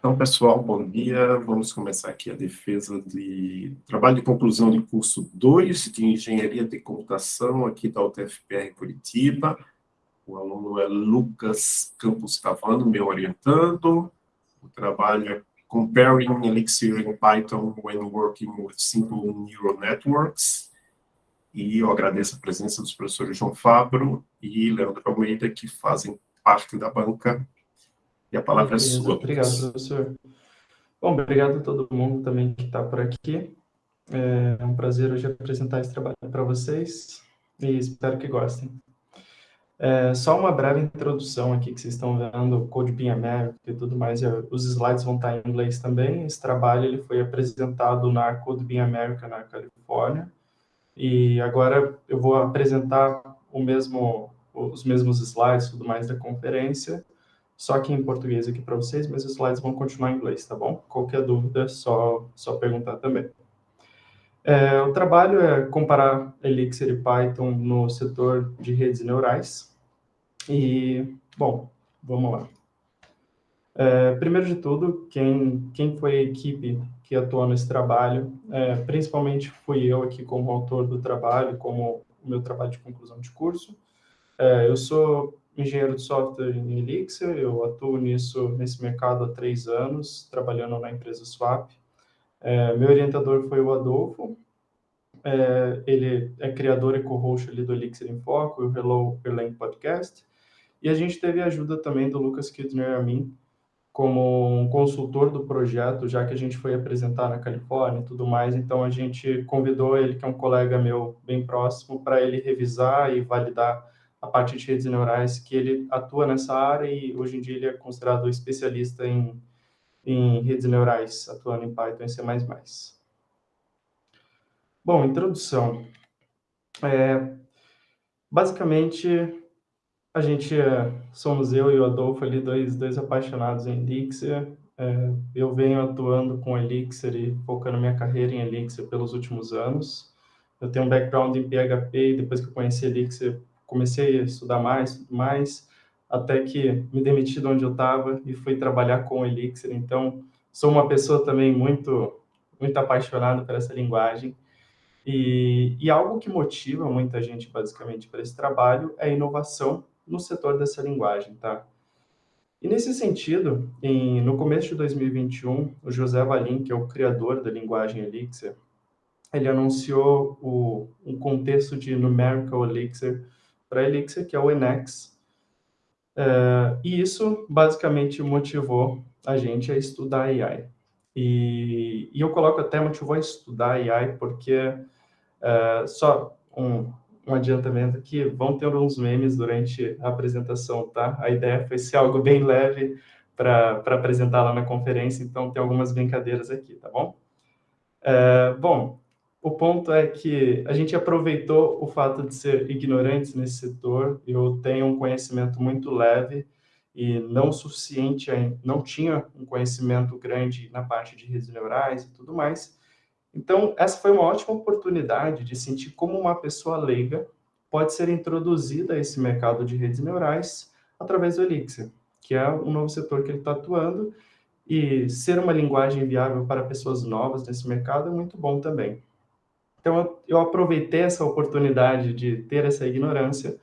Então, pessoal, bom dia. Vamos começar aqui a defesa de trabalho de conclusão de curso 2 de Engenharia de Computação aqui da UTFPR Curitiba. O aluno é Lucas Campos Cavano, meu orientando. O trabalho é Comparing Elixir in Python when Working with Simple Neural Networks. E eu agradeço a presença dos professores João Fabro e Leandro Almeida, que fazem parte da banca e a palavra Beleza, é sua. Obrigado, professor. Bom, obrigado a todo mundo também que está por aqui. É um prazer hoje apresentar esse trabalho para vocês e espero que gostem. É, só uma breve introdução aqui que vocês estão vendo, Code Bean America e tudo mais, os slides vão estar em inglês também. Esse trabalho ele foi apresentado na Code Bean America na Califórnia e agora eu vou apresentar o mesmo, os mesmos slides tudo mais da conferência só aqui em português aqui para vocês, mas os slides vão continuar em inglês, tá bom? Qualquer dúvida, só, só perguntar também. É, o trabalho é comparar Elixir e Python no setor de redes neurais. E, bom, vamos lá. É, primeiro de tudo, quem, quem foi a equipe que atuou nesse trabalho? É, principalmente fui eu aqui como autor do trabalho, como o meu trabalho de conclusão de curso. É, eu sou engenheiro de software em Elixir, eu atuo nisso, nesse mercado há três anos, trabalhando na empresa Swap. É, meu orientador foi o Adolfo, é, ele é criador e co-host ali do Elixir em Foco, o Hello Erlang Podcast, e a gente teve ajuda também do Lucas Kidner a mim, como um consultor do projeto, já que a gente foi apresentar na Califórnia e tudo mais, então a gente convidou ele, que é um colega meu bem próximo, para ele revisar e validar a parte de redes neurais, que ele atua nessa área e hoje em dia ele é considerado especialista em, em redes neurais, atuando em Python e C++. Bom, introdução. É, basicamente, a gente é, somos eu e o Adolfo ali, dois, dois apaixonados em Elixir. É, eu venho atuando com Elixir e focando minha carreira em Elixir pelos últimos anos. Eu tenho um background em PHP e depois que eu conheci Elixir, comecei a estudar mais, mais, até que me demiti de onde eu estava e fui trabalhar com o Elixir. Então, sou uma pessoa também muito, muito apaixonada por essa linguagem. E, e algo que motiva muita gente, basicamente, para esse trabalho é a inovação no setor dessa linguagem, tá? E nesse sentido, em, no começo de 2021, o José Valim, que é o criador da linguagem Elixir, ele anunciou o, um contexto de Numerical Elixir para Elixir, que é o Enex. É, e isso basicamente motivou a gente a estudar AI. E, e eu coloco até motivou a estudar AI porque é, só um, um adiantamento aqui, vão ter uns memes durante a apresentação, tá? A ideia foi ser algo bem leve para apresentar lá na conferência, então tem algumas brincadeiras aqui, tá bom? É, bom, o ponto é que a gente aproveitou o fato de ser ignorantes nesse setor. Eu tenho um conhecimento muito leve e não suficiente, não tinha um conhecimento grande na parte de redes neurais e tudo mais. Então, essa foi uma ótima oportunidade de sentir como uma pessoa leiga pode ser introduzida a esse mercado de redes neurais através do Elixir, que é um novo setor que ele está atuando, e ser uma linguagem viável para pessoas novas nesse mercado é muito bom também. Então, eu aproveitei essa oportunidade de ter essa ignorância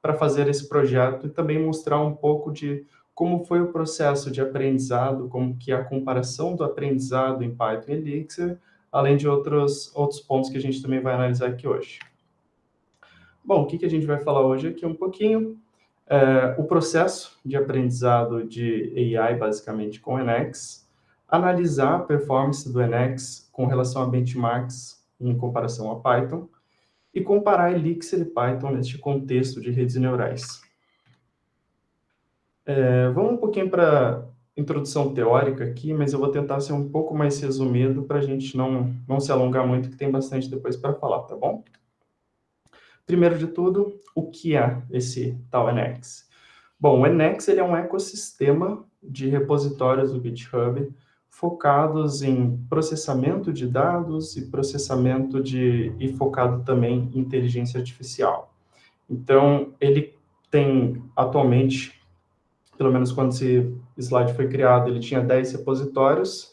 para fazer esse projeto e também mostrar um pouco de como foi o processo de aprendizado, como que é a comparação do aprendizado em Python e Elixir, além de outros, outros pontos que a gente também vai analisar aqui hoje. Bom, o que, que a gente vai falar hoje aqui um pouquinho, é, o processo de aprendizado de AI, basicamente, com o Enex, analisar a performance do Enex com relação a benchmarks em comparação a Python, e comparar Elixir e Python neste contexto de redes neurais. É, vamos um pouquinho para introdução teórica aqui, mas eu vou tentar ser um pouco mais resumido para a gente não, não se alongar muito, que tem bastante depois para falar, tá bom? Primeiro de tudo, o que é esse tal Enex? Bom, o Enex ele é um ecossistema de repositórios do GitHub focados em processamento de dados e processamento de e focado também em inteligência artificial. Então, ele tem atualmente pelo menos quando esse slide foi criado, ele tinha 10 repositórios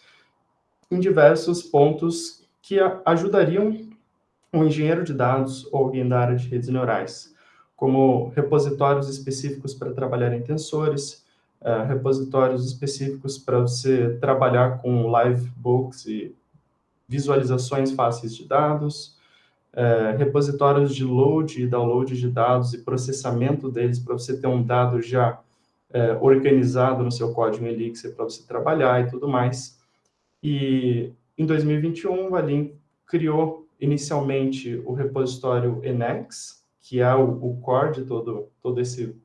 em diversos pontos que ajudariam um engenheiro de dados ou alguém da área de redes neurais, como repositórios específicos para trabalhar em tensores, uh, repositórios específicos para você trabalhar com live books e visualizações fáceis de dados, uh, repositórios de load e download de dados e processamento deles para você ter um dado já uh, organizado no seu código Elixir para você trabalhar e tudo mais. E em 2021, o Valim criou inicialmente o repositório Enex, que é o, o core de todo, todo esse,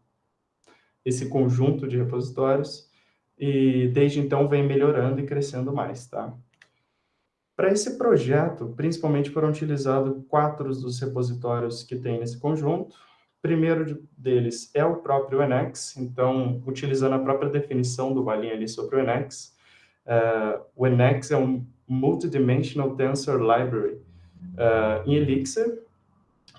esse conjunto de repositórios, e desde então vem melhorando e crescendo mais, tá? Para esse projeto, principalmente foram utilizados quatro dos repositórios que tem nesse conjunto. O primeiro deles é o próprio Enex, então, utilizando a própria definição do Valim ali sobre o Enex, uh, o Enex é um Multidimensional Tensor Library uh, em Elixir,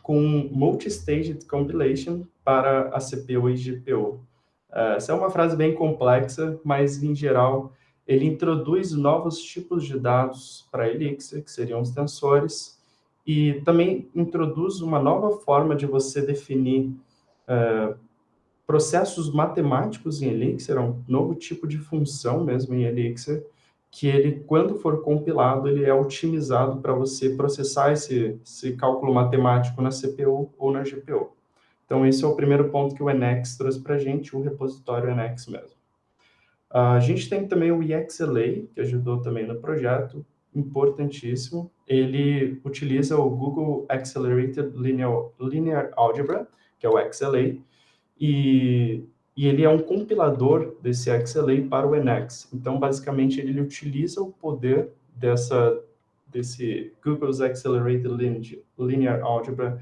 com Multi-Staged Compilation para a CPU e GPU. Uh, essa é uma frase bem complexa, mas, em geral, ele introduz novos tipos de dados para Elixir, que seriam os tensores, e também introduz uma nova forma de você definir uh, processos matemáticos em Elixir, é um novo tipo de função mesmo em Elixir, que ele, quando for compilado, ele é otimizado para você processar esse, esse cálculo matemático na CPU ou na GPU. Então, esse é o primeiro ponto que o Enex trouxe para a gente, o repositório Enex mesmo. A gente tem também o EXLA, que ajudou também no projeto, importantíssimo. Ele utiliza o Google Accelerated Linear, Linear Algebra, que é o XLA, e, e ele é um compilador desse XLA para o Enex. Então, basicamente, ele utiliza o poder dessa, desse Google's Accelerated Linear Algebra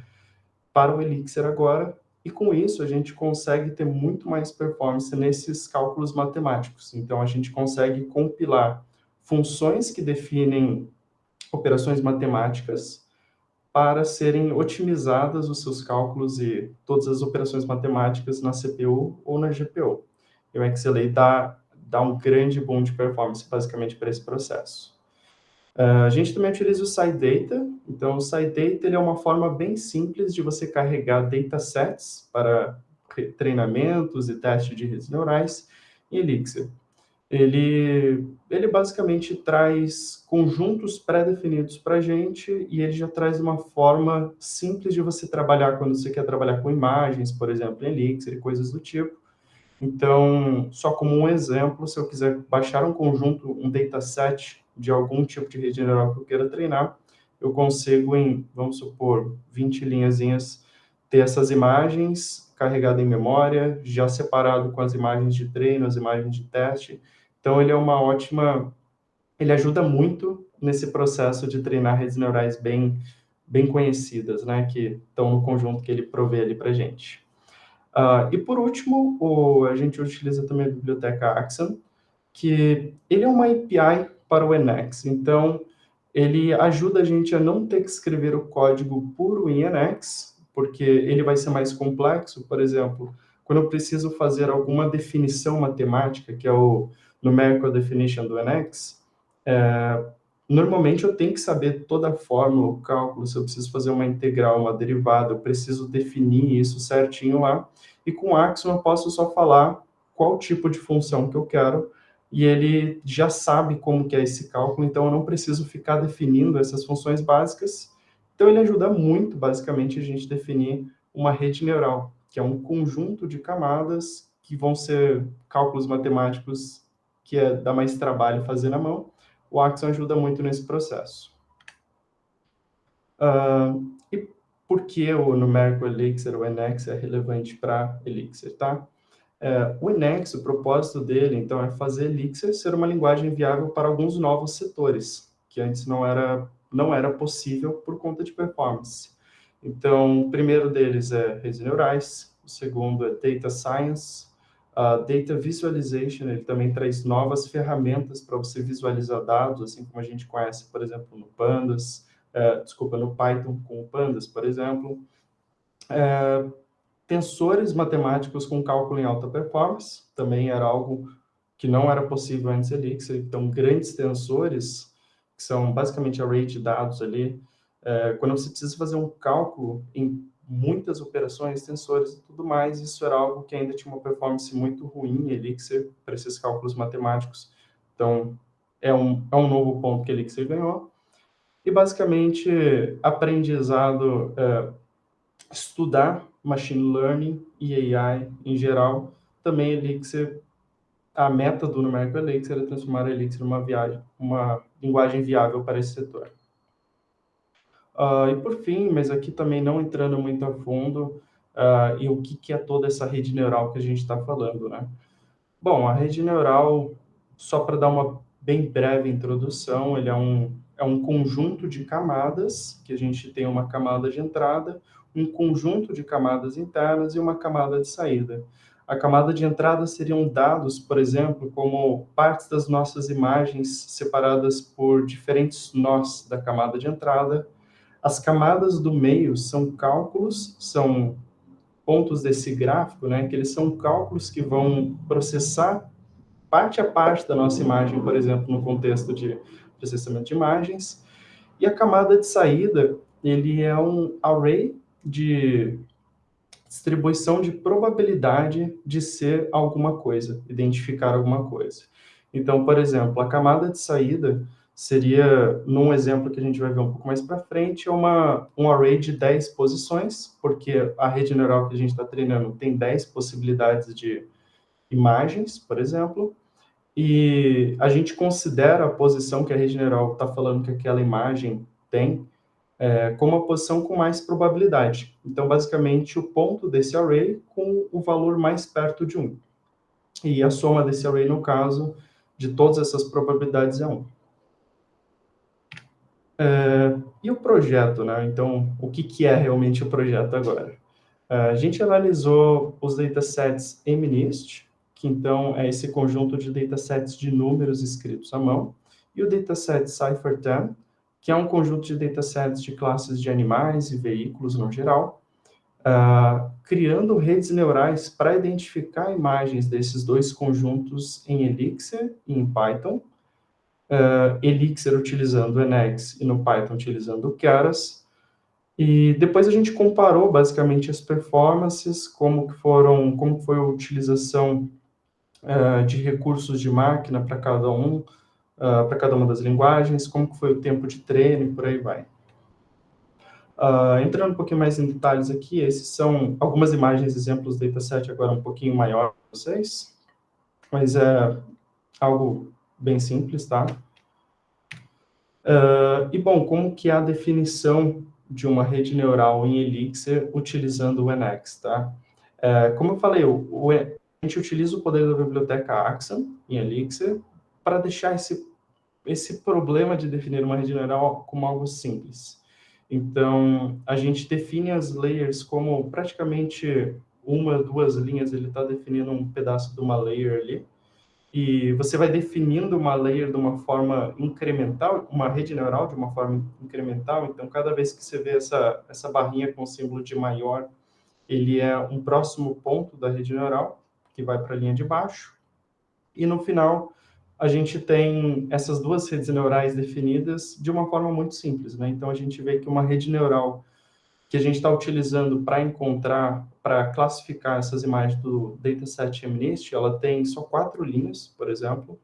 para o Elixir agora, e com isso a gente consegue ter muito mais performance nesses cálculos matemáticos. Então, a gente consegue compilar funções que definem operações matemáticas para serem otimizadas os seus cálculos e todas as operações matemáticas na CPU ou na GPU. E o XLA dá, dá um grande boom de performance, basicamente, para esse processo. Uh, a gente também utiliza o SciData. Então, o SciData ele é uma forma bem simples de você carregar datasets para treinamentos e testes de redes neurais em Elixir. Ele, ele basicamente traz conjuntos pré-definidos para a gente e ele já traz uma forma simples de você trabalhar quando você quer trabalhar com imagens, por exemplo, em Elixir e coisas do tipo. Então, só como um exemplo, se eu quiser baixar um conjunto, um dataset de algum tipo de rede neural que eu queira treinar, eu consigo em, vamos supor, 20 linhazinhas, ter essas imagens carregadas em memória, já separado com as imagens de treino, as imagens de teste. Então, ele é uma ótima... Ele ajuda muito nesse processo de treinar redes neurais bem, bem conhecidas, né, que estão no conjunto que ele provê ali para gente. Uh, e, por último, o, a gente utiliza também a biblioteca Axon, que ele é uma API para o Enex. Então, ele ajuda a gente a não ter que escrever o código puro em Enex, porque ele vai ser mais complexo. Por exemplo, quando eu preciso fazer alguma definição matemática, que é o Numerical Definition do Enex, é, normalmente eu tenho que saber toda a fórmula, o cálculo, se eu preciso fazer uma integral, uma derivada, eu preciso definir isso certinho lá. E com Axon eu posso só falar qual tipo de função que eu quero, e ele já sabe como que é esse cálculo, então eu não preciso ficar definindo essas funções básicas. Então ele ajuda muito, basicamente, a gente definir uma rede neural, que é um conjunto de camadas que vão ser cálculos matemáticos que é, dá mais trabalho fazer na mão. O Axon ajuda muito nesse processo. Uh, e por que o numérico Elixir, o NX, é relevante para Elixir, tá? É, o Enex, o propósito dele, então, é fazer Elixir ser uma linguagem viável para alguns novos setores, que antes não era, não era possível por conta de performance. Então, o primeiro deles é redes neurais, o segundo é Data Science, uh, Data Visualization, ele também traz novas ferramentas para você visualizar dados, assim como a gente conhece, por exemplo, no Pandas, uh, desculpa, no Python com o Pandas, por exemplo. Uh, tensores matemáticos com cálculo em alta performance, também era algo que não era possível antes em Elixir, então grandes tensores, que são basicamente array de dados ali, é, quando você precisa fazer um cálculo em muitas operações, tensores e tudo mais, isso era algo que ainda tinha uma performance muito ruim Elixir para esses cálculos matemáticos. Então, é um, é um novo ponto que Elixir ganhou. E, basicamente, aprendizado, é, estudar machine learning e AI em geral, também Elixir, a meta do Numerical Elixir é transformar Elixir numa viagem, uma linguagem viável para esse setor. Uh, e por fim, mas aqui também não entrando muito a fundo, uh, e o que, que é toda essa rede neural que a gente está falando, né? Bom, a rede neural, só para dar uma bem breve introdução, ele é um, é um conjunto de camadas, que a gente tem uma camada de entrada, um conjunto de camadas internas e uma camada de saída. A camada de entrada seriam dados, por exemplo, como partes das nossas imagens separadas por diferentes nós da camada de entrada, as camadas do meio são cálculos, são pontos desse gráfico, né, que eles são cálculos que vão processar parte a parte da nossa imagem, por exemplo, no contexto de processamento de imagens. E a camada de saída, ele é um array de distribuição de probabilidade de ser alguma coisa, identificar alguma coisa. Então, por exemplo, a camada de saída seria, num exemplo que a gente vai ver um pouco mais para frente, uma, um array de 10 posições, porque a rede neural que a gente está treinando tem 10 possibilidades de imagens, por exemplo, e a gente considera a posição que a rede neural está falando que aquela imagem tem é, como a posição com mais probabilidade. Então, basicamente, o ponto desse array com o valor mais perto de 1. E a soma desse array, no caso, de todas essas probabilidades é 1. É, e o projeto, né? Então, o que, que é realmente o projeto agora? É, a gente analisou os datasets MNIST, que então é esse conjunto de datasets de números escritos à mão, e o dataset Cypher10, que é um conjunto de datasets de classes de animais e veículos no geral, uh, criando redes neurais para identificar imagens desses dois conjuntos em Elixir e em Python, uh, Elixir utilizando Nx e no Python utilizando Keras. E depois a gente comparou basicamente as performances, como que foram, como foi a utilização uh, de recursos de máquina para cada um, uh, para cada uma das linguagens, como foi o tempo de treino e por aí vai. Uh, entrando um pouquinho mais em detalhes aqui, esses são algumas imagens, exemplos do dataset agora um pouquinho maior para vocês, mas é algo bem simples, tá? Uh, e, bom, como que é a definição de uma rede neural em Elixir utilizando o NX, tá? Uh, como eu falei, o, o, a gente utiliza o poder da biblioteca Axon em Elixir para deixar esse, esse problema de definir uma rede neural como algo simples. Então, a gente define as layers como praticamente uma, duas linhas, ele está definindo um pedaço de uma layer ali, e você vai definindo uma layer de uma forma incremental, uma rede neural de uma forma incremental, então cada vez que você vê essa, essa barrinha com o símbolo de maior, ele é um próximo ponto da rede neural, que vai para a linha de baixo, e no final a gente tem essas duas redes neurais definidas de uma forma muito simples, né? Então a gente vê que uma rede neural que a gente está utilizando para encontrar, para classificar essas imagens do dataset MNIST, ela tem só quatro linhas, por exemplo,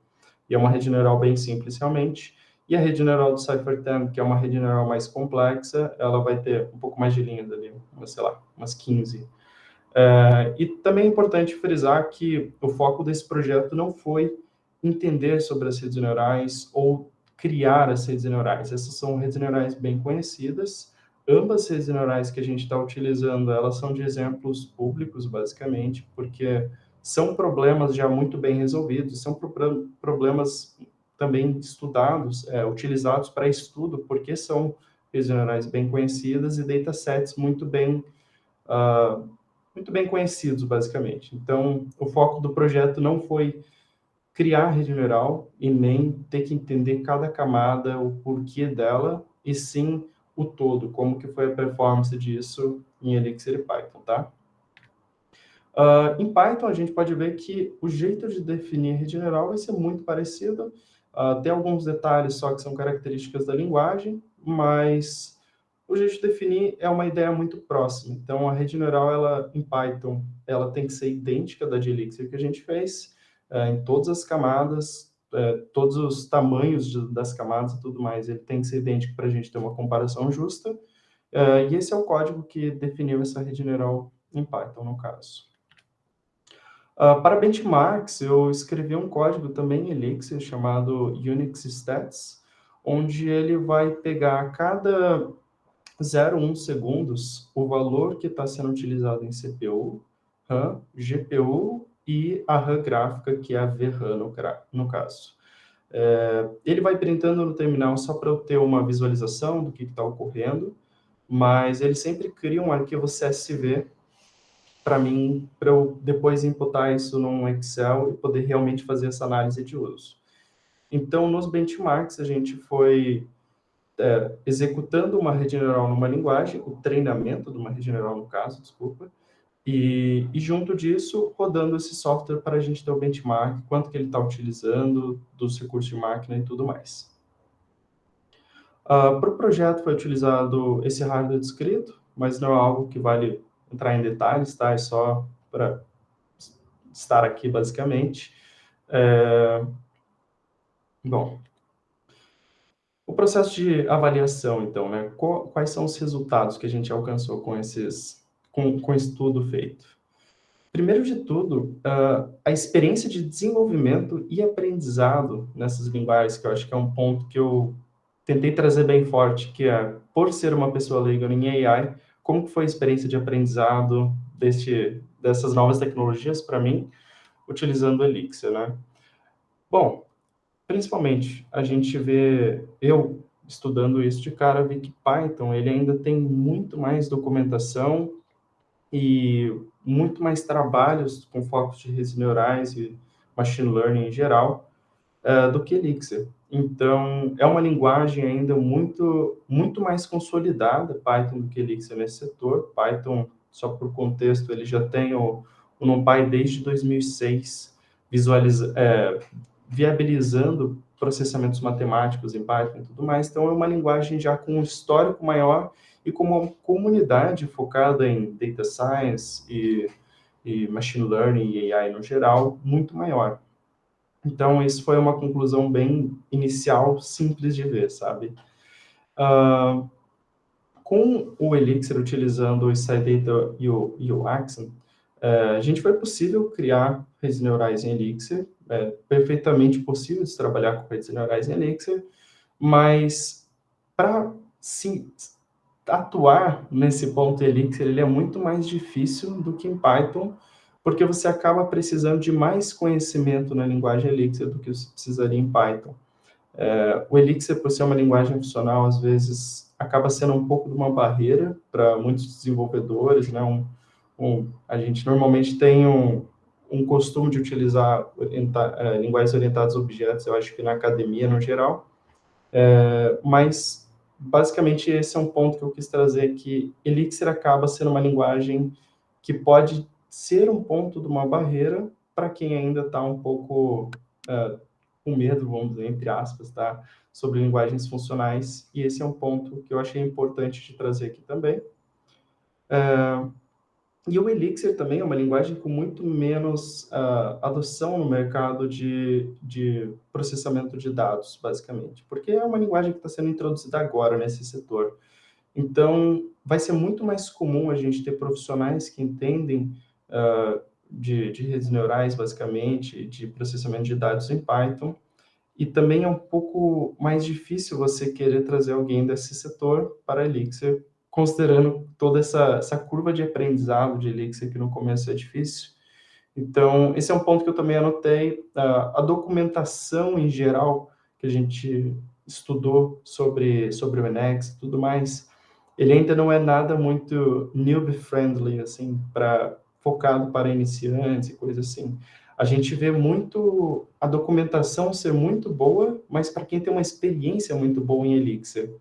e é uma rede neural bem simples realmente. E a rede neural do Cypher10, que é uma rede neural mais complexa, ela vai ter um pouco mais de linhas ali, sei lá, umas 15. É, e também é importante frisar que o foco desse projeto não foi entender sobre as redes neurais ou criar as redes neurais. Essas são redes neurais bem conhecidas, ambas redes neurais que a gente está utilizando, elas são de exemplos públicos, basicamente, porque são problemas já muito bem resolvidos, são problemas também estudados, é, utilizados para estudo, porque são redes neurais bem conhecidas e datasets muito bem, uh, muito bem conhecidos, basicamente. Então, o foco do projeto não foi criar a rede neural e nem ter que entender cada camada, o porquê dela, e sim o todo, como que foi a performance disso em Elixir e Python, tá? Uh, em Python, a gente pode ver que o jeito de definir rede neural vai ser muito parecido. Uh, tem alguns detalhes só que são características da linguagem, mas o jeito de definir é uma ideia muito próxima. Então, a rede neural, ela, em Python, ela tem que ser idêntica da de Elixir que a gente fez, uh, em todas as camadas, uh, todos os tamanhos das camadas e tudo mais, ele tem que ser idêntico para a gente ter uma comparação justa. Uh, e esse é o código que definiu essa rede neural em Python, no caso. Uh, para benchmarks, eu escrevi um código também em Elixir chamado Unix Stats, onde ele vai pegar cada 0,1 segundos o valor que está sendo utilizado em CPU, RAM, GPU e a RAM gráfica, que é a VRAM no, no caso. É, ele vai printando no terminal só para eu ter uma visualização do que está ocorrendo, mas ele sempre cria um arquivo CSV para mim, para eu depois imputar isso num Excel e poder realmente fazer essa análise de uso. Então, nos benchmarks, a gente foi é, executando uma rede neural numa linguagem, o treinamento de uma rede neural no caso, desculpa, e, e junto disso, rodando esse software para a gente ter o benchmark, quanto que ele está utilizando, dos recursos de máquina e tudo mais. Uh, para o projeto foi utilizado esse hardware descrito, mas não é algo que vale entrar em detalhes, tá? É só para estar aqui, basicamente. É... Bom, o processo de avaliação, então, né? Quais são os resultados que a gente alcançou com esses, com, com estudo feito? Primeiro de tudo, uh, a experiência de desenvolvimento e aprendizado nessas linguagens, que eu acho que é um ponto que eu tentei trazer bem forte, que é, por ser uma pessoa leiga em AI, como foi a experiência de aprendizado deste, dessas novas tecnologias para mim, utilizando o Elixir, né? Bom, principalmente, a gente vê, eu estudando isso de cara, vi que Python, ele ainda tem muito mais documentação e muito mais trabalhos com focos de redes neurais e machine learning em geral, uh, do que Elixir. Então, é uma linguagem ainda muito, muito mais consolidada, Python, do que Elixir nesse setor. Python, só por contexto, ele já tem o, o NumPy desde 2006, visualiza, é, viabilizando processamentos matemáticos em Python e tudo mais. Então, é uma linguagem já com um histórico maior e com uma comunidade focada em data science e, e machine learning e AI no geral, muito maior. Então, isso foi uma conclusão bem inicial, simples de ver, sabe? Uh, com o Elixir, utilizando o SciData e o, e o Axon, uh, a gente foi possível criar redes neurais em Elixir, é perfeitamente possível de trabalhar com redes neurais em Elixir, mas para atuar nesse ponto Elixir, ele é muito mais difícil do que em Python, porque você acaba precisando de mais conhecimento na linguagem Elixir do que você precisaria em Python. É, o Elixir, por ser uma linguagem funcional, às vezes acaba sendo um pouco de uma barreira para muitos desenvolvedores, né? Um, um, a gente normalmente tem um, um costume de utilizar orienta, é, linguagens orientadas a objetos, eu acho que na academia no geral, é, mas basicamente esse é um ponto que eu quis trazer, que Elixir acaba sendo uma linguagem que pode ser um ponto de uma barreira para quem ainda está um pouco uh, com medo, vamos dizer, entre aspas, tá? sobre linguagens funcionais, e esse é um ponto que eu achei importante de trazer aqui também. Uh, e o Elixir também é uma linguagem com muito menos uh, adoção no mercado de, de processamento de dados, basicamente, porque é uma linguagem que está sendo introduzida agora nesse setor. Então, vai ser muito mais comum a gente ter profissionais que entendem uh, de, de, redes neurais, basicamente, de processamento de dados em Python, e também é um pouco mais difícil você querer trazer alguém desse setor para Elixir, considerando toda essa, essa curva de aprendizado de Elixir, que no começo é difícil. Então, esse é um ponto que eu também anotei. Uh, a documentação em geral que a gente estudou sobre, sobre o Enex e tudo mais, ele ainda não é nada muito newbie-friendly, assim, para focado para iniciantes e coisas assim. A gente vê muito a documentação ser muito boa, mas para quem tem uma experiência muito boa em Elixir.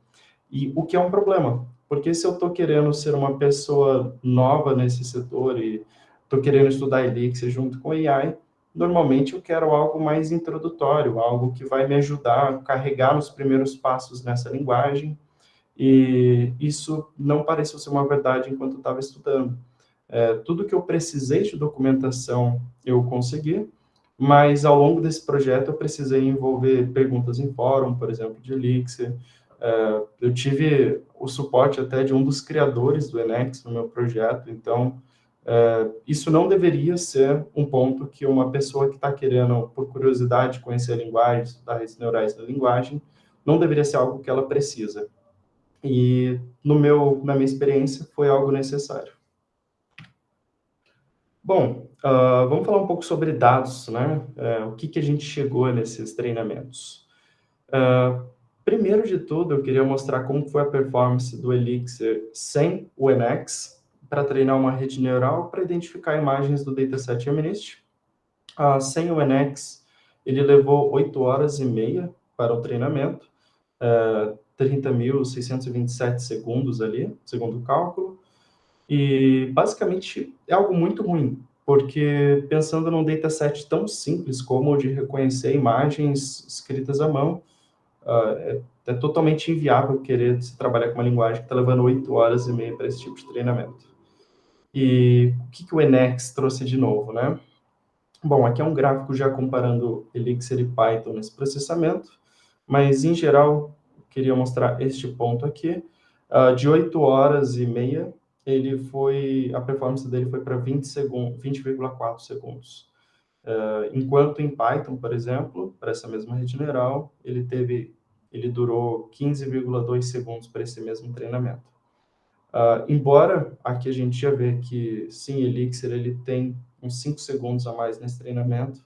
E o que é um problema, porque se eu estou querendo ser uma pessoa nova nesse setor e estou querendo estudar Elixir junto com AI, normalmente eu quero algo mais introdutório, algo que vai me ajudar a carregar os primeiros passos nessa linguagem, e isso não pareceu ser uma verdade enquanto eu estava estudando. É, tudo que eu precisei de documentação eu consegui, mas ao longo desse projeto eu precisei envolver perguntas em fórum, por exemplo, de Elixir, é, eu tive o suporte até de um dos criadores do Enex no meu projeto, então é, isso não deveria ser um ponto que uma pessoa que está querendo, por curiosidade, conhecer a linguagem, estudar redes neurais da linguagem, não deveria ser algo que ela precisa. E no meu, na minha experiência, foi algo necessário. Bom, uh, vamos falar um pouco sobre dados, né? Uh, o que, que a gente chegou nesses treinamentos. Uh, primeiro de tudo, eu queria mostrar como foi a performance do Elixir sem o NX, para treinar uma rede neural para identificar imagens do dataset MNIST. Uh, sem o NX, ele levou 8 horas e meia para o treinamento, uh, 30.627 segundos ali, segundo o cálculo, e basicamente é algo muito ruim, porque pensando num dataset tão simples como o de reconhecer imagens escritas à mão, uh, é, é, totalmente inviável querer se trabalhar com uma linguagem que está levando oito horas e meia para esse tipo de treinamento. E o que, que o Enex trouxe de novo, né? Bom, aqui é um gráfico já comparando Elixir e Python nesse processamento, mas em geral, queria mostrar este ponto aqui. Uh, de 8 horas e meia ele foi, a performance dele foi para 20 segundos, 20,4 segundos. Uh, enquanto em Python, por exemplo, para essa mesma rede neural, ele teve, ele durou 15,2 segundos para esse mesmo treinamento. Uh, embora aqui a gente já vê que sim, Elixir ele tem uns 5 segundos a mais nesse treinamento,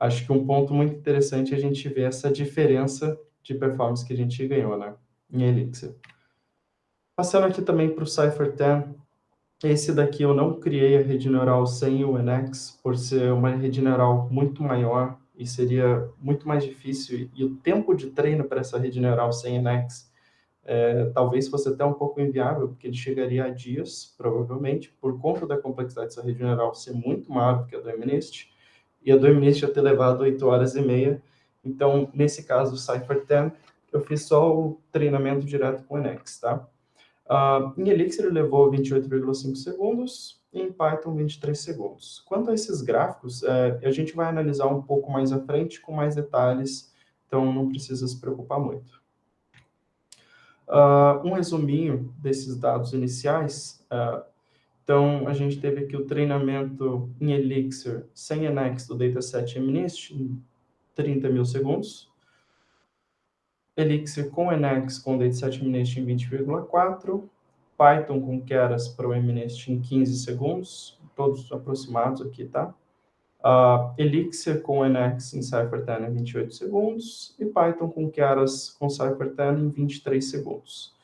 acho que um ponto muito interessante é a gente ver essa diferença de performance que a gente ganhou né, em Elixir. Passando aqui também para o Cypher 10, esse daqui eu não criei a rede neural sem o NX, por ser uma rede neural muito maior e seria muito mais difícil, e o tempo de treino para essa rede neural sem NX é, talvez fosse até um pouco inviável, porque ele chegaria a dias, provavelmente, por conta da complexidade dessa rede neural ser muito maior do que a do MNIST, e a do MNIST já ter levado 8 horas e meia. Então, nesse caso do Cypher 10, eu fiz só o treinamento direto com o NX, tá? Uh, em Elixir levou 28,5 segundos, em Python 23 segundos. Quanto a esses gráficos, é, a gente vai analisar um pouco mais à frente, com mais detalhes, então não precisa se preocupar muito. Uh, um resuminho desses dados iniciais. Uh, então, a gente teve aqui o treinamento em Elixir sem NX do dataset MNIST em 30 mil segundos. Elixir com NX com dataset MNIST em 20,4, Python com Keras para o MNIST em 15 segundos, todos aproximados aqui, tá? Uh, Elixir com NX em CypherTen em 28 segundos e Python com Keras com CypherTen em 23 segundos.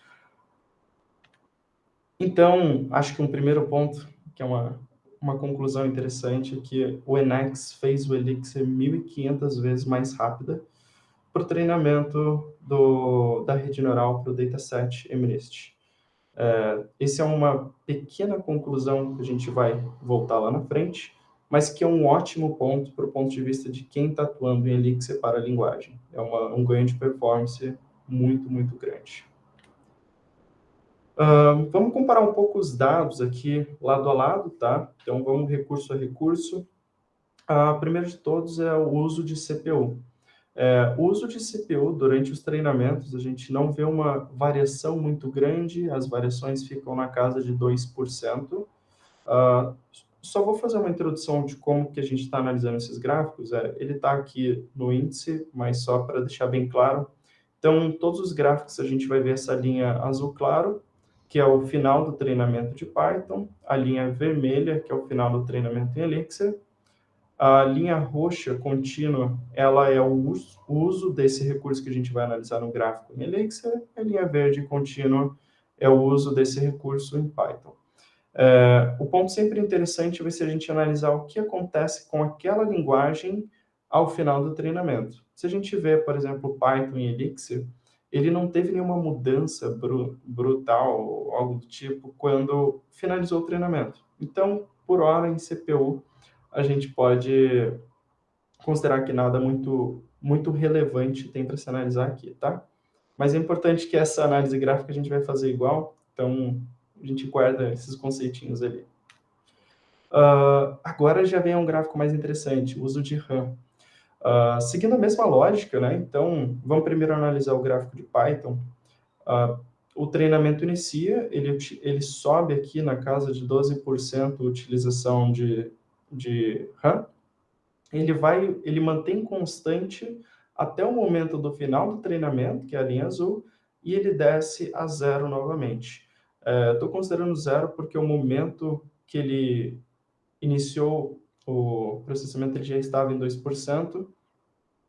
Então, acho que um primeiro ponto, que é uma, uma conclusão interessante, é que o NX fez o Elixir 1.500 vezes mais rápida para o treinamento do, da rede neural para o dataset MNIST. É, essa é uma pequena conclusão que a gente vai voltar lá na frente, mas que é um ótimo ponto para o ponto de vista de quem está atuando em Elixir para a linguagem. É uma, um ganho de performance muito, muito grande. Uh, vamos comparar um pouco os dados aqui, lado a lado, tá? Então, vamos recurso a recurso. Uh, primeiro de todos é o uso de CPU. É, uso de CPU durante os treinamentos, a gente não vê uma variação muito grande, as variações ficam na casa de 2%. Uh, ah, só vou fazer uma introdução de como que a gente está analisando esses gráficos. É, ele está aqui no índice, mas só para deixar bem claro. Então, todos os gráficos a gente vai ver essa linha azul claro, que é o final do treinamento de Python, a linha vermelha, que é o final do treinamento em Elixir, a linha roxa contínua, ela é o uso, desse recurso que a gente vai analisar no gráfico em Elixir, a linha verde contínua é o uso desse recurso em Python. É, o ponto sempre interessante vai ser a gente analisar o que acontece com aquela linguagem ao final do treinamento. Se a gente vê, por exemplo, Python e Elixir, ele não teve nenhuma mudança bru brutal ou algo do tipo quando finalizou o treinamento. Então, por hora em CPU, a gente pode considerar que nada muito, muito relevante tem para se analisar aqui, tá? Mas é importante que essa análise gráfica a gente vai fazer igual, então a gente guarda esses conceitinhos ali. Uh, agora já vem um gráfico mais interessante, uso de RAM. Uh, seguindo a mesma lógica, né? Então, vamos primeiro analisar o gráfico de Python. Uh, o treinamento inicia, ele, ele sobe aqui na casa de 12% utilização de, de RAM. Ele vai, ele mantém constante até o momento do final do treinamento, que é a linha azul, e ele desce a zero novamente. Estou é, considerando zero porque o momento que ele iniciou o processamento ele já estava em 2%,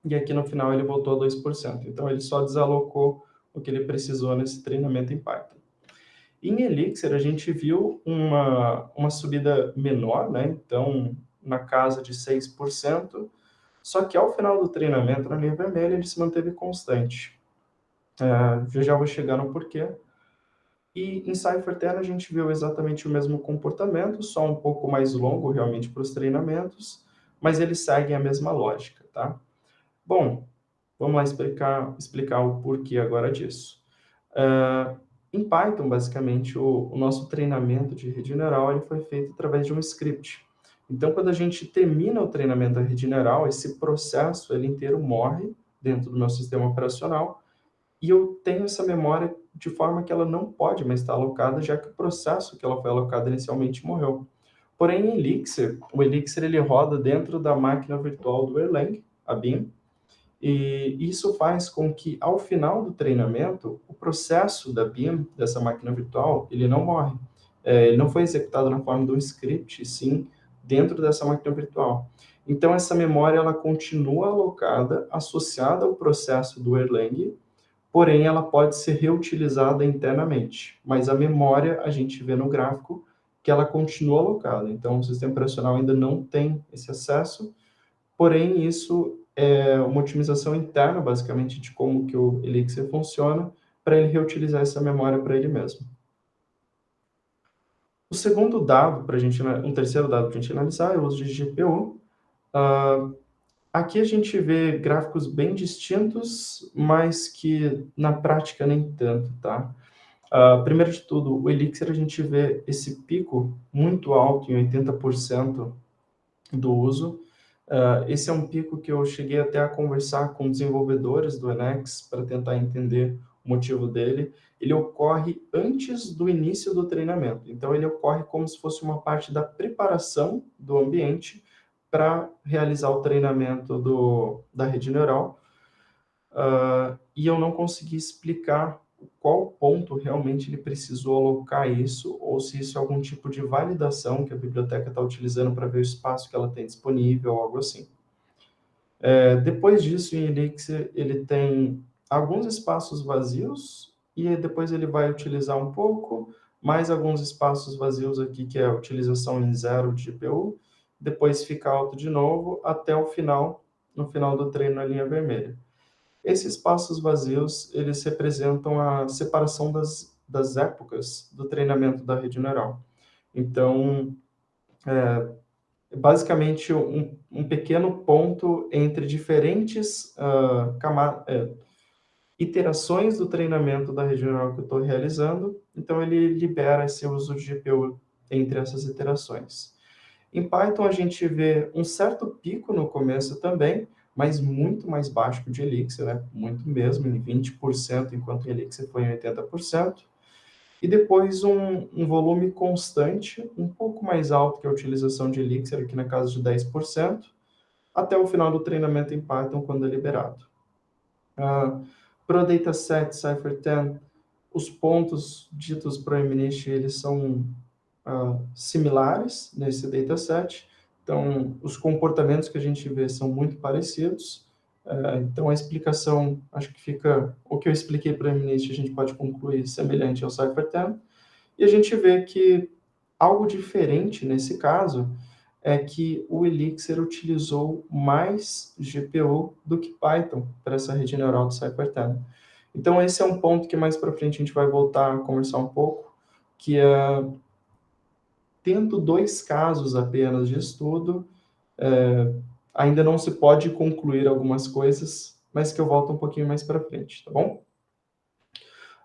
e aqui no final ele voltou a 2%. Então, ele só desalocou o que ele precisou nesse treinamento em Python. Em Elixir, a gente viu uma, uma subida menor, né? então, na casa de 6%, só que ao final do treinamento, na linha vermelha, ele se manteve constante. É, eu já vou chegar no porquê. E em CypherTen a gente viu exatamente o mesmo comportamento, só um pouco mais longo realmente para os treinamentos, mas eles seguem a mesma lógica, tá? Bom, vamos lá explicar, explicar o porquê agora disso. Uh, em Python, basicamente, o, o, nosso treinamento de rede neural ele foi feito através de um script. Então, quando a gente termina o treinamento da rede neural, esse processo ele inteiro morre dentro do meu sistema operacional e eu tenho essa memória de forma que ela não pode mais estar alocada, já que o processo que ela foi alocada inicialmente morreu. Porém, em Elixir, o Elixir ele roda dentro da máquina virtual do Erlang, a BIM, e isso faz com que, ao final do treinamento, o processo da BIM, dessa máquina virtual, ele não morre. É, ele não foi executado na forma de um script, sim dentro dessa máquina virtual. Então, essa memória ela continua alocada, associada ao processo do Erlang, porém, ela pode ser reutilizada internamente. Mas a memória, a gente vê no gráfico, que ela continua alocada. Então, o sistema operacional ainda não tem esse acesso, porém, isso é uma otimização interna, basicamente, de como que o Elixir funciona, para ele reutilizar essa memória para ele mesmo. O segundo dado, para a gente, um terceiro dado para a gente analisar, é o uso de GPU. Uh, ah, aqui a gente vê gráficos bem distintos, mas que na prática nem tanto, tá? Uh, primeiro de tudo, o Elixir a gente vê esse pico muito alto, em 80% do uso, Uh, esse é um pico que eu cheguei até a conversar com desenvolvedores do Enex para tentar entender o motivo dele. Ele ocorre antes do início do treinamento. Então, ele ocorre como se fosse uma parte da preparação do ambiente para realizar o treinamento do, da rede neural. Uh, e eu não consegui explicar qual ponto realmente ele precisou alocar isso, ou se isso é algum tipo de validação que a biblioteca está utilizando para ver o espaço que ela tem disponível, algo assim. É, depois disso, em Elixir, ele tem alguns espaços vazios, e depois ele vai utilizar um pouco, mais alguns espaços vazios aqui, que é a utilização em zero de GPU, depois fica alto de novo, até o final, no final do treino na linha vermelha. Esses espaços vazios, eles representam a separação das, das épocas do treinamento da rede neural. Então, é, basicamente um, um, pequeno ponto entre diferentes uh, é, iterações do treinamento da rede neural que eu estou realizando, então ele libera esse uso de GPU entre essas iterações. Em Python, a gente vê um certo pico no começo também, mas muito mais baixo que o de Elixir, né? muito mesmo, em 20%, enquanto o Elixir foi em 80%. E depois um, um, volume constante, um pouco mais alto que a utilização de Elixir, aqui na casa de 10%, até o final do treinamento em Python, quando é liberado. Uh, para o dataset Cypher10, os pontos ditos para o eles são uh, similares nesse dataset, então, os comportamentos que a gente vê são muito parecidos. Uh, então, a explicação, acho que fica... O que eu expliquei para o MNIST, a gente pode concluir semelhante ao CypherTen. E a gente vê que algo diferente nesse caso é que o Elixir utilizou mais GPU do que Python para essa rede neural do CypherTen. Então, esse é um ponto que mais para frente a gente vai voltar a conversar um pouco, que é tendo dois casos apenas de estudo, é, ainda não se pode concluir algumas coisas, mas que eu volto um pouquinho mais para frente, tá bom?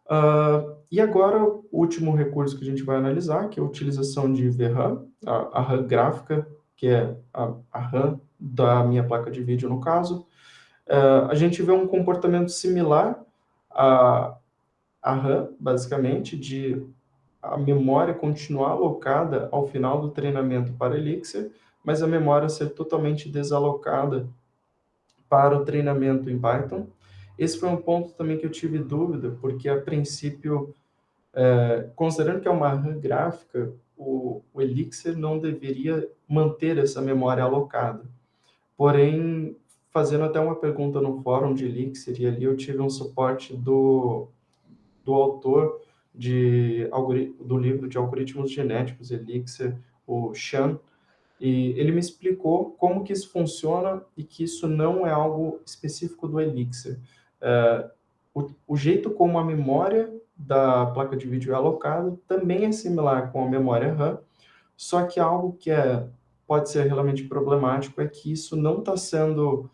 Uh, e agora, o último recurso que a gente vai analisar, que é a utilização de VRAM, a, a RAM gráfica, que é a, a RAM da minha placa de vídeo, no caso. Uh, a gente vê um comportamento similar a, a RAM, basicamente, de a memória continuar alocada ao final do treinamento para Elixir, mas a memória ser totalmente desalocada para o treinamento em Python. Esse foi um ponto também que eu tive dúvida, porque a princípio, é, considerando que é uma RAM gráfica, o, o Elixir não deveria manter essa memória alocada. Porém, fazendo até uma pergunta no fórum de Elixir, e ali eu tive um suporte do, do autor de, do livro de algoritmos genéticos Elixir, o Chan, e ele me explicou como que isso funciona e que isso não é algo específico do Elixir. Uh, o, o, jeito como a memória da placa de vídeo é alocada também é similar com a memória RAM, só que algo que é, pode ser realmente problemático é que isso não está sendo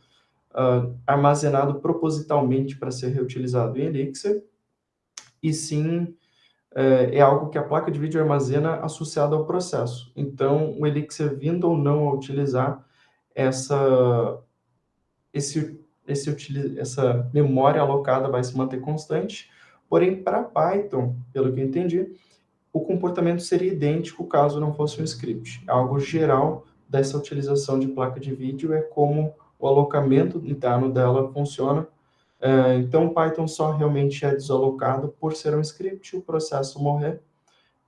uh, armazenado propositalmente para ser reutilizado em Elixir, e sim uh, é algo que a placa de vídeo armazena associado ao processo. Então, o Elixir vindo ou não a utilizar essa, esse esse, essa memória alocada vai se manter constante, porém, para Python, pelo que eu entendi, o comportamento seria idêntico caso não fosse um script. Algo geral dessa utilização de placa de vídeo é como o alocamento interno dela funciona. É, então, Python só realmente é desalocado por ser um script, o processo morrer.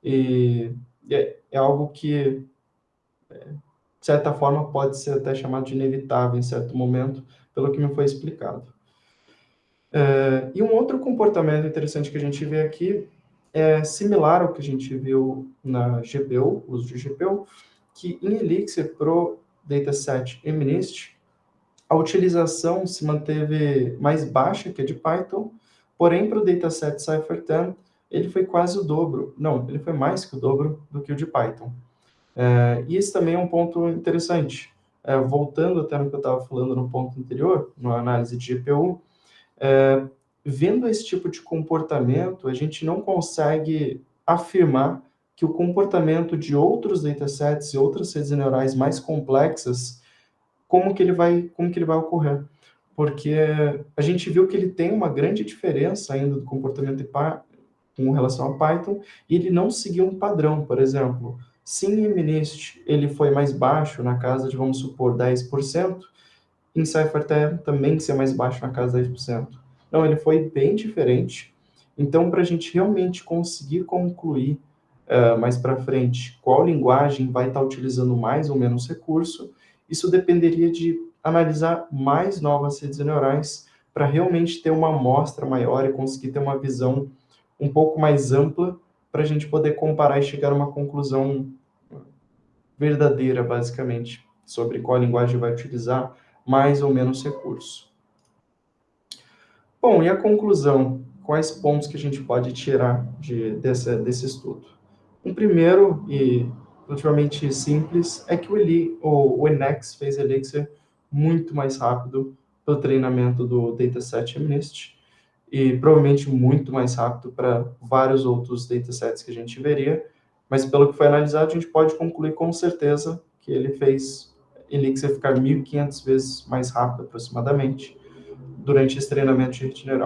E é, é algo que, é, de certa forma, pode ser até chamado de inevitável em certo momento, pelo que me foi explicado. É, e um outro comportamento interessante que a gente vê aqui é similar ao que a gente viu na GPU, uso de GPU, que em Elixir Pro Dataset MNIST, a utilização se manteve mais baixa que a de Python, porém para o dataset Cypher10 ele foi quase o dobro, não, ele foi mais que o dobro do que o de Python. É, e esse também é um ponto interessante, é, voltando até no que eu estava falando no ponto anterior, na análise de GPU, é, vendo esse tipo de comportamento, a gente não consegue afirmar que o comportamento de outros datasets e outras redes neurais mais complexas, como que ele vai, como que ele vai ocorrer. Porque a gente viu que ele tem uma grande diferença ainda do comportamento com relação a Python, e ele não seguiu um padrão, por exemplo. Se em MNIST ele foi mais baixo, na casa de, vamos supor, 10%, em CypherTab também ser mais baixo na casa de 10%. Não, ele foi bem diferente. Então, para a gente realmente conseguir concluir uh, mais para frente qual linguagem vai estar tá utilizando mais ou menos recurso, isso dependeria de analisar mais novas redes neurais para realmente ter uma amostra maior e conseguir ter uma visão um pouco mais ampla para a gente poder comparar e chegar a uma conclusão verdadeira, basicamente, sobre qual linguagem vai utilizar mais ou menos recurso. Bom, e a conclusão? Quais pontos que a gente pode tirar de, desse, desse estudo? Um primeiro e relativamente simples é que o, Eli, o, o Enex fez Elixir muito mais rápido para o treinamento do dataset MNIST e provavelmente muito mais rápido para vários outros datasets que a gente veria, mas pelo que foi analisado, a gente pode concluir com certeza que ele fez Elixir ficar 1.500 vezes mais rápido, aproximadamente, durante esse treinamento de rede.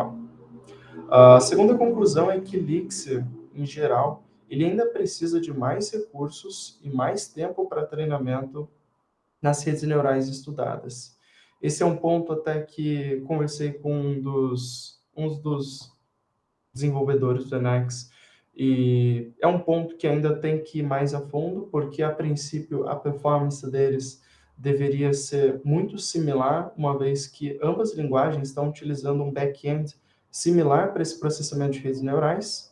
A segunda conclusão é que Elixir, em geral, ele ainda precisa de mais recursos e mais tempo para treinamento nas redes neurais estudadas. Esse é um ponto até que conversei com um dos, um dos desenvolvedores do Enex, e é um ponto que ainda tem que ir mais a fundo, porque a princípio a performance deles deveria ser muito similar, uma vez que ambas linguagens estão utilizando um back-end similar para esse processamento de redes neurais.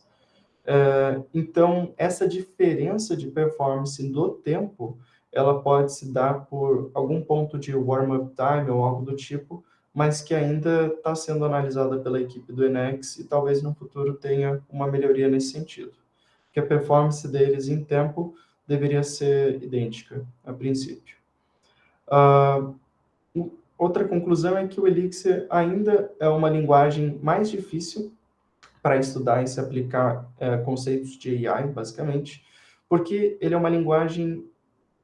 Uh, então, essa diferença de performance do tempo, ela pode se dar por algum ponto de warm-up time ou algo do tipo, mas que ainda está sendo analisada pela equipe do Enex e talvez no futuro tenha uma melhoria nesse sentido. Que a performance deles em tempo deveria ser idêntica, a princípio. Uh, outra conclusão é que o Elixir ainda é uma linguagem mais difícil para estudar e se aplicar é, conceitos de AI, basicamente, porque ele é uma linguagem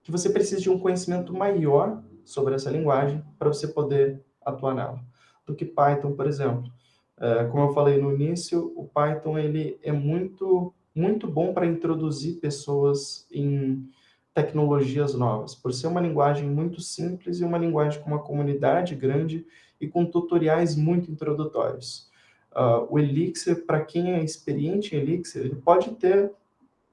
que você precisa de um conhecimento maior sobre essa linguagem para você poder atuar nela, do que Python, por exemplo. É, como eu falei no início, o Python ele é muito, muito bom para introduzir pessoas em tecnologias novas, por ser uma linguagem muito simples e uma linguagem com uma comunidade grande e com tutoriais muito introdutórios. Uh, o Elixir, para quem é experiente em Elixir, ele pode ter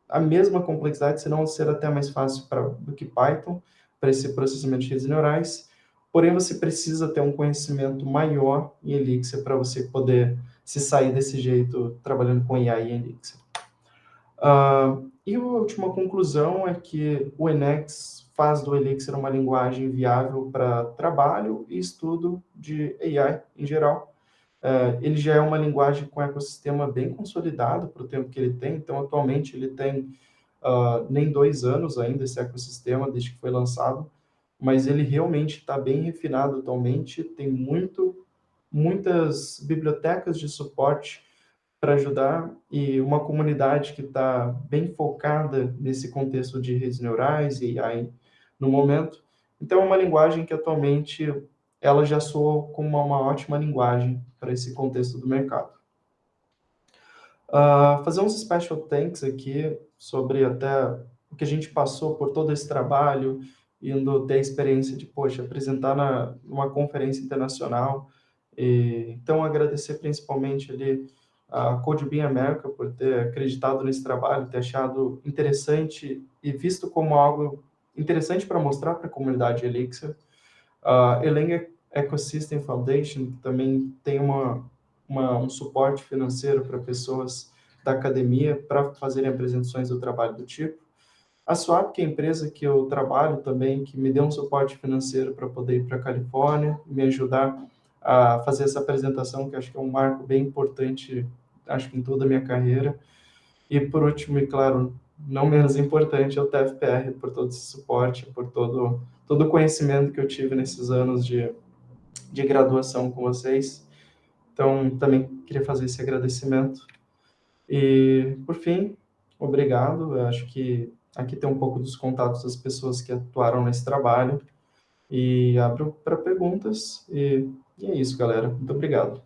a mesma complexidade, se não ser até mais fácil pra, do que Python, para esse processamento de redes neurais, porém você precisa ter um conhecimento maior em Elixir para você poder se sair desse jeito trabalhando com AI em Elixir. Uh, e a última conclusão é que o Enex faz do Elixir uma linguagem viável para trabalho e estudo de AI em geral. Uh, ele já é uma linguagem com ecossistema bem consolidado para o tempo que ele tem, então atualmente ele tem uh, nem dois anos ainda esse ecossistema desde que foi lançado, mas ele realmente está bem refinado atualmente, tem muito, muitas bibliotecas de suporte para ajudar e uma comunidade que está bem focada nesse contexto de redes neurais e AI no momento. Então, é uma linguagem que atualmente ela já soa como uma, ótima linguagem para esse contexto do mercado. Uh, fazer uns special thanks aqui sobre até o que a gente passou por todo esse trabalho, indo ter a experiência de, poxa, apresentar na, numa conferência internacional. E, então, agradecer principalmente ali a CodeBeam America por ter acreditado nesse trabalho, ter achado interessante e visto como algo interessante para mostrar para a comunidade Elixir. Uh, Elenga Ecosystem Foundation, que também tem uma, uma, um suporte financeiro para pessoas da academia para fazerem apresentações do trabalho do tipo. A Swap, que é a empresa que eu trabalho também, que me deu um suporte financeiro para poder ir para a Califórnia, me ajudar a fazer essa apresentação, que acho que é um marco bem importante acho que em toda a minha carreira. E por último, e claro, não menos importante, é o TFPR, por todo esse suporte, por todo, todo o conhecimento que eu tive nesses anos de, de graduação com vocês. Então, também queria fazer esse agradecimento. E, por fim, obrigado. Eu acho que aqui tem um pouco dos contatos das pessoas que atuaram nesse trabalho. E abro para perguntas. E, e é isso, galera. Muito obrigado.